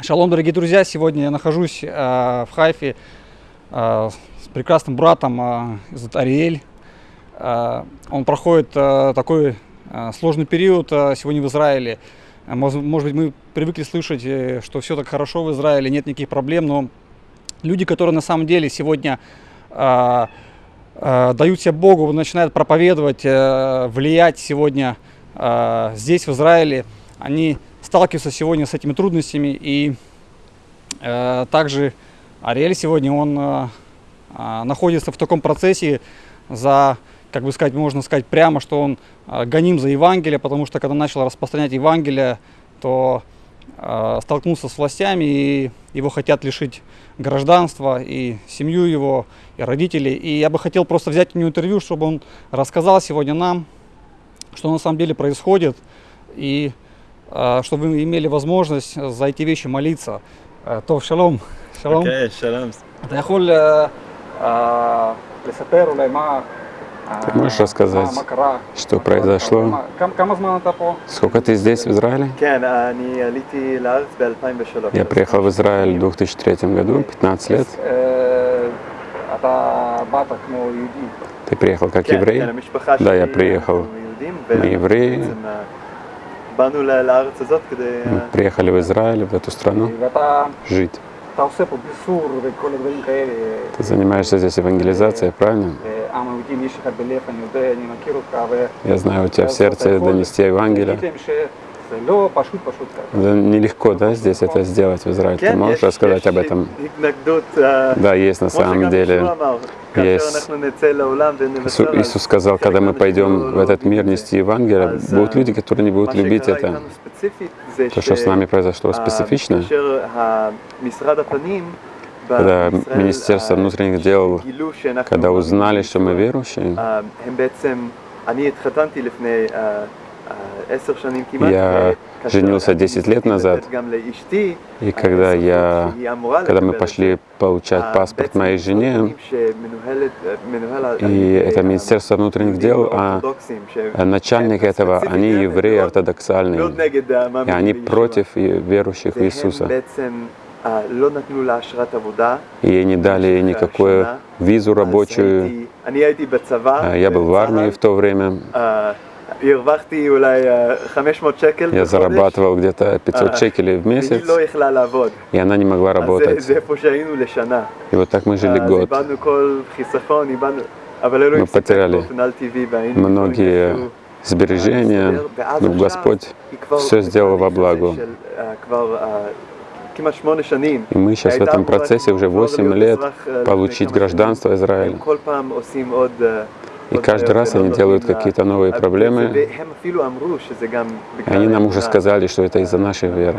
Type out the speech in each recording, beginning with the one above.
Шалом, дорогие друзья! Сегодня я нахожусь э, в Хайфе э, с прекрасным братом э, зовут Ариэль. Э, он проходит э, такой э, сложный период э, сегодня в Израиле. Э, Может, может быть, мы привыкли слышать, э, что все так хорошо в Израиле, нет никаких проблем, но люди, которые на самом деле сегодня э, э, дают себя Богу, начинают проповедовать, э, влиять сегодня э, здесь, в Израиле, они сталкиваются сегодня с этими трудностями. И э, также Ариэль сегодня, он э, э, находится в таком процессе за, как бы сказать, можно сказать прямо, что он э, гоним за Евангелие, потому что когда начал распространять Евангелие, то э, столкнулся с властями, и его хотят лишить гражданства, и семью его, и родителей. И я бы хотел просто взять у него интервью, чтобы он рассказал сегодня нам, что на самом деле происходит, и чтобы вы имели возможность за эти вещи молиться. Э, То, шалом. שלום. אוקיי, שלום. אתה יכול אה, אה, לספר אולי מה... Ты אה, можешь рассказать, מה- מה קרה? что מה קרה? произошло? מה- כמה- כמה זמן אתה פה? Сколько ты здесь, в Израиле? כן, אני עליתי לארץ ב-2003. Я приехал в Израиль в 2003 году, 15 лет. אה, אתה באת כמו יהודי. Ты приехал как כן, еврей? כן, המשפחה Да, שלי, я приехал. אנחנו יהודים, Мы евреи. ובעצם, אה, באנו ל- לארץ הזאת כדי... אה, Мы приехали в Израиль, в эту страну, ואתה жить. אתה עושה פה ביסור וכל הדברים כאלה. Ты занимаешься здесь евангелизацией, правильно? העם היהודים יש לך בלב, אני יודע, אני מכיר אותך. ו- Я знаю, у тебя в אז אתה сердце יכול донести Евангелие. но пошут, пошут. Да, нелегко, да, здесь это сделать в Израиле. Ты можешь рассказать об этом? Да, есть на самом деле. Есть. Иисус сказал, когда мы пойдем в этот мир нести Евангелие, будут люди, которые не будут любить это. То, что с нами произошло специфично, когда Министерство внутренних дел, когда узнали, что мы верующие, я женился 10 лет назад, и когда, я, когда мы пошли получать паспорт моей жене, и это Министерство внутренних дел, а э, начальник этого, они евреи ортодоксальные, и они против верующих в Иисуса. Ей не дали никакую визу рабочую. А, я был в армии в то время אה, הרווחתי אולי אה, 500 שקל я בחודש. зарабатывал где-то 500 А, шекелей в месяц, והיא לא יכלה לעבוד. и она не могла אז זה- работать. זה איפה שהיינו לשנה. И вот так мы жили אז год. איבדנו כל חיסכון, איבדנו... אבל אלוהים Мы סיפק потеряли באופן על טבעי והיינו Многие יכולים сбережения, להסתדר, ואז но עכשיו Господь היא כבר все сделал во בתהליך благо. הזה של, אה, כבר אה, כמעט שמונה שנים. И мы сейчас в הייתה этом אמורה процессе уже לעבור 8 להיות лет אזרח, אה, לפני получить כמה гражданство שנים. Израиля. И каждый раз они делают какие-то новые проблемы. Они нам уже сказали, что это из-за нашей веры.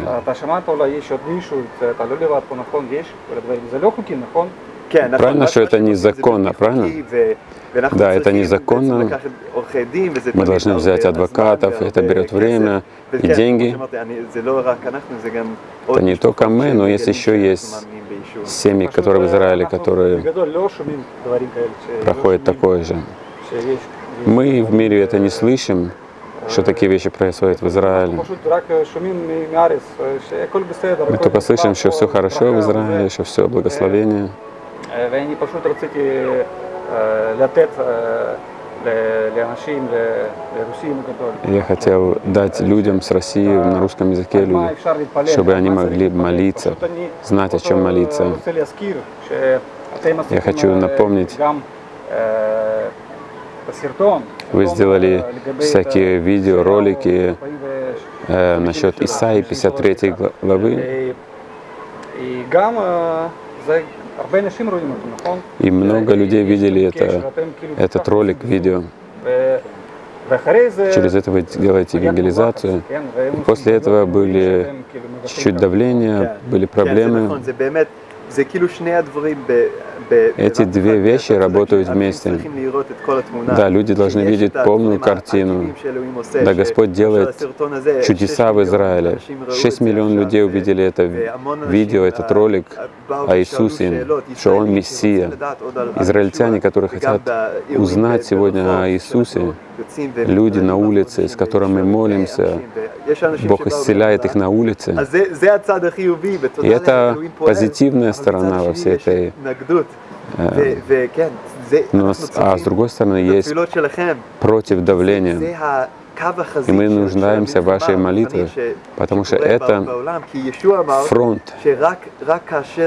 Правильно, что это незаконно, а правильно? Да, это незаконно. Мы должны взять адвокатов, это берет время и деньги. Это не только мы, но есть еще есть семьи, которые в Израиле, которые проходят такое же. Мы в мире это не слышим, что такие вещи происходят в Израиле. Мы только слышим, что все хорошо в Израиле, что все благословение. Я хотел дать людям с России на русском языке, люди, чтобы они могли молиться, знать, о чем молиться. Я хочу напомнить, вы сделали всякие видеоролики э, насчет Исаи 53 главы. И много людей видели это, этот ролик, видео. Через это вы делаете евангелизацию. И после этого были чуть-чуть давления, были проблемы. Эти две вещи работают вместе. Да, люди должны видеть полную картину. Да, Господь делает чудеса в Израиле. 6 миллионов людей увидели это видео, этот ролик о Иисусе, что Он Мессия. Израильтяне, которые хотят узнать сегодня о Иисусе, люди на улице, с которыми мы молимся, Бог исцеляет их на улице. И это позитивная сторона во всей этой но, эм, ну, а с а другой стороны, есть против давления. И мы нуждаемся в вашей молитве, потому что это фронт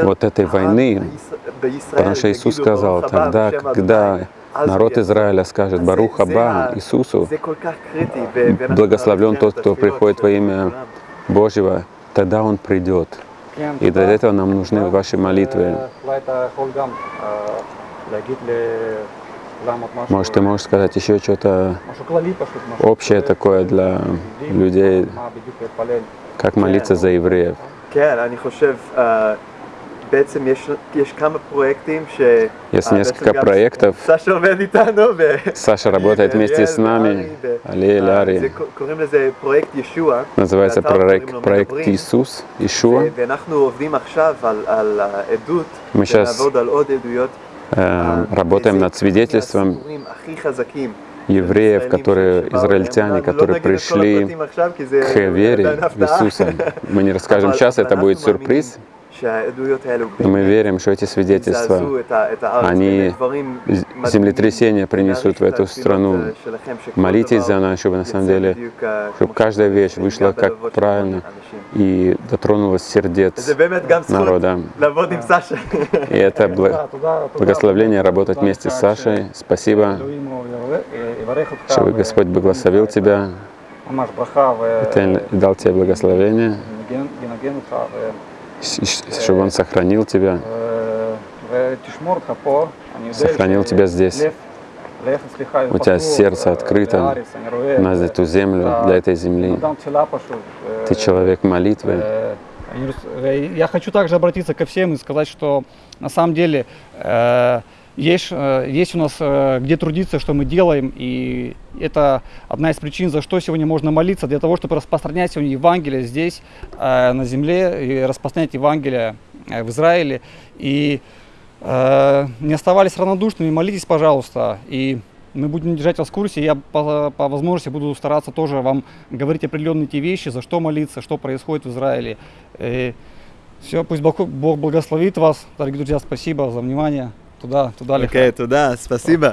вот этой войны. Потому что Иисус сказал, тогда, когда народ Израиля скажет «Барух Аба Иисусу, благословлен тот, кто приходит во имя Божьего», тогда он придет. И для этого нам нужны ваши молитвы. Может, ты можешь сказать еще что-то общее такое для людей, как молиться за евреев? בעצם יש, יש כמה פרויקטים ש... Есть אה, несколько בעצם גם проектов. סשה עובד איתנו, ו... Саша работает вместе с нами, Алиэль, אה, Ари. זה ק- קוראים לזה פרויקט ישוע. Называется באתר קוראים проект, לו проект מדברים. Иисус, ו- Ишуа. ואנחנו עובדים עכשיו על, על העדות, Мы сейчас ונעבוד על עוד עדויות. э, אה, работаем וזה над свидетельством הסיפורים הכי חזקים евреев, ישראלים которые, שבאו израильтяне, אליהם. לא которые נגיד את כל пришли הפרטים עכשיו, כי זה к вере עדיין в הפתעה. Иисуса. Мы не расскажем אבל- сейчас, אבל это будет אנחנו מאמינים сюрприз. Мы верим, что эти свидетельства, они землетрясения принесут в эту страну. Молитесь за нас, чтобы на самом деле, чтобы каждая вещь вышла как правильно и дотронулась сердец народа. И это благословление работать вместе с Сашей. Спасибо, чтобы Господь благословил тебя, дал тебе благословение чтобы Он сохранил тебя, сохранил тебя здесь. У тебя сердце открыто на эту землю, для этой земли. Ты человек молитвы. Я хочу также обратиться ко всем и сказать, что на самом деле э, есть, э, есть у нас э, где трудиться, что мы делаем, и это одна из причин, за что сегодня можно молиться, для того, чтобы распространять сегодня Евангелие здесь, э, на земле, и распространять Евангелие в Израиле. И не оставались равнодушными, молитесь, пожалуйста, и мы будем держать вас в курсе. Я по, по возможности буду стараться тоже вам говорить определенные те вещи, за что молиться, что происходит в Израиле. все, пусть Бог, Бог благословит вас. Дорогие друзья, спасибо за внимание. תודה, תודה okay, לך. אוקיי, תודה, ספסיבה.